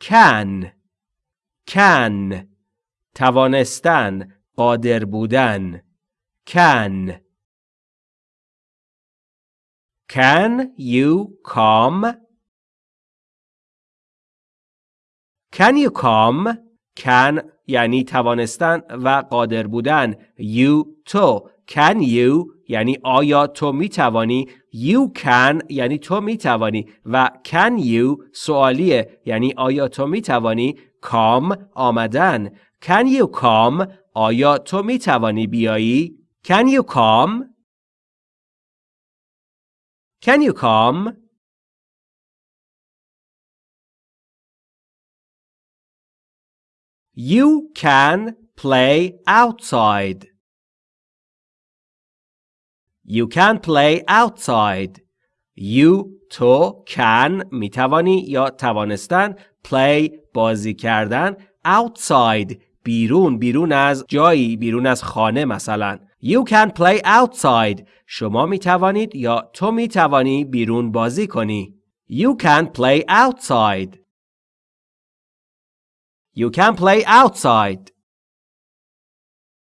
can can توانستن قادر بودن can Can you come? Can you come? Can یعنی توانستن و قادر بودن. You تو. Can you یعنی آیا تو می توانی. You can یعنی تو می توانی. و can you سوالیه یعنی آیا تو می توانی. Come آمدن. Can you come آیا تو می توانی بیایی؟ Can you come? Can you come? You can play outside. You can play outside. You تو can می توانی یا توانستن play بازی کردن outside بیرون بیرون از جایی بیرون از خانه مثلا. You can play outside. شما می توانید یا تو می توانی بیرون بازی کنی. You can play outside. You can play outside.